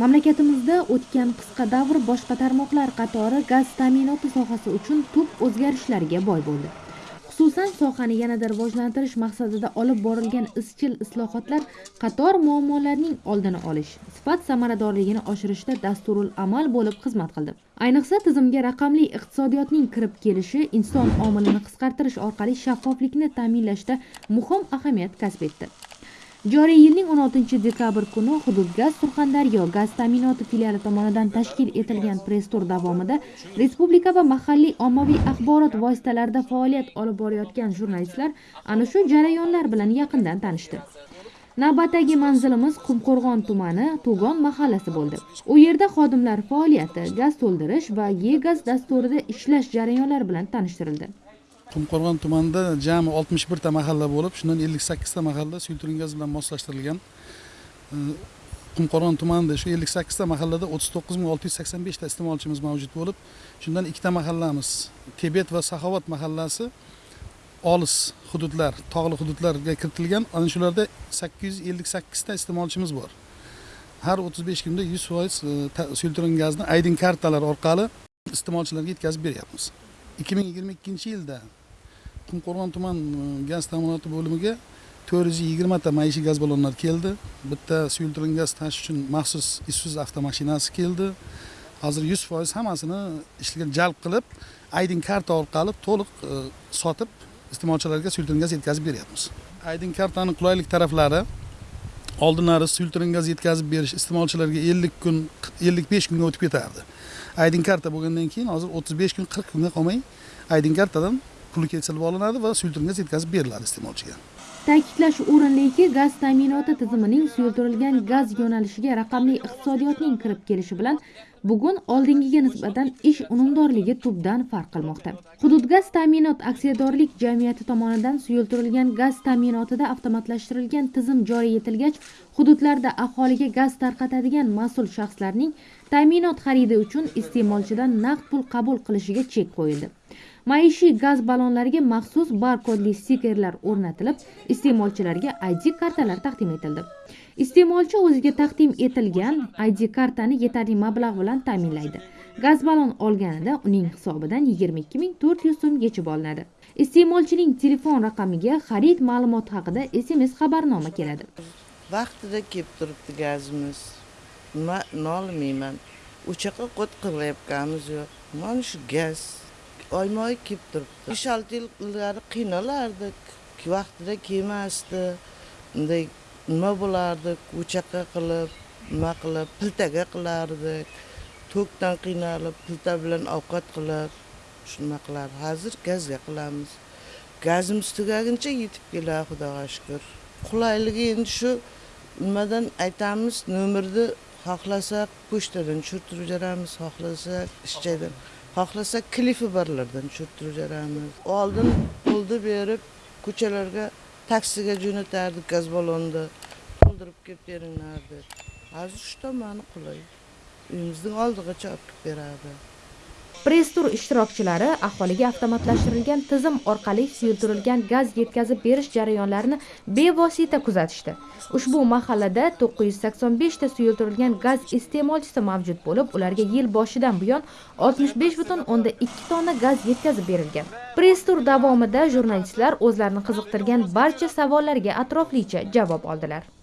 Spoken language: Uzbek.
mamlakatimizda o'tgan qisqa davr boshqa tarmoqlar qatori gaz ta'minoti sohasi uchun tub o'zgarishlarga boy bo'ldi. Xususan sohani yanada rivojlantirish maqsadida olib borilgan izchil islohotlar qator muammolarning oldini olish sifat samaradorligini oshirishda dasturul amal bo'lib xizmat qildi. Ayniqsa tizimga raqamli iqtisodiyotning kirib kelishi inson omilini qisqartirish orqali shaffoflikni ta'minlashda muhim ahamiyat kasb etdi. Joriy yilning 16 dekabr kuni hudud gaz surxondaryo gaz ta'minoti filiali tomonidan tashkil etilgan press tur davomida respublika va mahalliy ommaviy axborot vositalarida faoliyat olib borayotgan jurnalistlar ana shu jarayonlar bilan yaqindan tanishdi. Navbatdagi manzilimiz qumqo'rg'on tumani to'gon mahallasi bo'ldi. U yerda xodimlar faoliyati gaz to'ldirish va e gaz dasturida ishlash jarayonlari bilan tanishtirildi. Qumqo'rg'on tumanida jami oltmish birta mahalla bo'lib shundan ellik sakkizta mahalla suyultirin gaz bilan moslashtirilgan e, qumqo'rg'on tumanida shu ellik sakkizta mahallada o'ttiz to'qqiz ming olti yuz sakson beshta iste'molchimiz mavjud bo'lib shundan ikkita mahallamiz tibet va saxovat mahallasi olis hududlar tog'li hududlarga kiritilgan. Ana shularda sakkiz yuz ellik sakkizta iste'molchimiz bor. Har o'ttiz besh kunda yuz foiz e, suyultirin gazni aydin kartalar orqali iste'molchilarga yetkazib beryapmiz. Ikki ming yigirma ikkinchi yilda qumqo'rg'on tuman e, gaz ta'minoti bo'limiga to'rt yuz yigirmata maishiy gaz ballonlari keldi. Bitta suyultirilgan gaz tashish uchun maxsus isuzu avtomashinasi keldi. Hozir yuz foiz hammasini ishga jalb qilib aydin karta orqali to'liq e, sotib iste'molchilarga suyultirilgan gaz yetkazib beryapmiz. Aydin kartani qulaylik taraflari oldinlari suyultirin gaz yetkazib berish iste'molchilarga ellik kun ellik besh kunga o'tib ketardi. Aydin karta bo'lgandan keyin hozir o'ttiz besh kun qirq kunga qolmay aydin kartadan puli kesilib olinadi va suyultirin gaz yetkazib beriladi iste'molchiga. Ta'kidlash o'rinliki gaz ta'minoti tizimining suyultirilgan gaz yo'nalishiga raqamli iqtisodiyotning kirib kelishi bilan bugun oldingiga nisbatan ish unumdorligi tubdan farq qilmoqda. Hudud gaz ta'minot aksiyadorlik jamiyati tomonidan suyultirilgan gaz ta'minotida avtomatlashtirilgan tizim joriy etilgach hududlarda aholiga gaz tarqatadigan mas'ul shaxslarning ta'minot xaridi uchun iste'molchidan naqd pul qabul qilishiga chek qo'yildi. Maishiy gaz ballonlariga maxsus barkodli stikerlar o'rnatilib iste'molchilarga id kartalar taqdim etildi. Iste'molchi o'ziga taqdim etilgan id kartani yetarli mablag' bilan ta'minlaydi. Gaz ballon olganida uning hisobidan yigirma ikki ming to'rt yuz so'm yechib olinadi. Iste'molchining telefon raqamiga xarid ma'lumoti haqida sms xabarnoma keladi. Vaqtida kelib turibdi gazimiz. Nima nolimayman o'sha o't qilayotganimiz yo'q mana shu gaz. Oyma oy kelib turibdi. Besh olti yil ilgari qiynalardik. Vaqtida kelmasdi. Bunday nima bo'lardik? O'chaqa qilib nima qilib? Piltaga qilardik. Tokdan qiynalib pilta bilan ovqat qilib shunaqa qilar hozir gazga qilamiz. Gazimiz tugaguncha yetib keladi xudoga shukur qulayligi endi shu nimadan aytamiz? Nomerni xohlasak pochtadan tushirtirib yuboramiz xohlasak ish joydan xohlasa klifi borlardan tushirtirib beramiz oldin pulni berib ko'chalarga taksiga jo'natardik gaz ballonni to'ldirib kelib beringlar deb hozir shu tomoni qulay. Uyimizni oldigacha olib kelib beradi press tur ishtirokchilari aholiga avtomatlashtirilgan tizim orqali suyultirilgan gaz yetkazib berish jarayonlarini bevosita kuzatishdi. Ushbu mahallada 985 ta suyultirilgan gaz iste'molchisi mavjud bo'lib ularga yil boshidan buyon oltmish besh butun o'nda ikki tonna gaz yetkazib berilgan. Press tur davomida jurnalistlar o'zlarini qiziqtirgan barcha savollarga atroflicha javob oldilar.